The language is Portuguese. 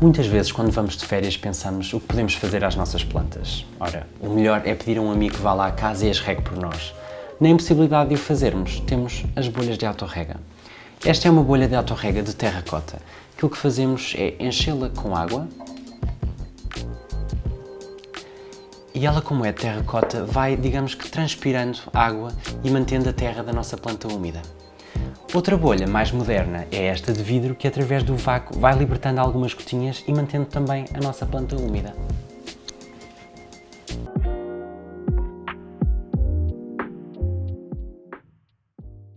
Muitas vezes, quando vamos de férias, pensamos o que podemos fazer às nossas plantas. Ora, o melhor é pedir a um amigo que vá lá à casa e as regue por nós. Na impossibilidade de o fazermos, temos as bolhas de autorrega. Esta é uma bolha de autorrega de terracota. Aquilo que fazemos é enchê-la com água e ela, como é terracota, vai, digamos que, transpirando água e mantendo a terra da nossa planta úmida. Outra bolha mais moderna é esta de vidro que através do vácuo vai libertando algumas gotinhas e mantendo também a nossa planta úmida.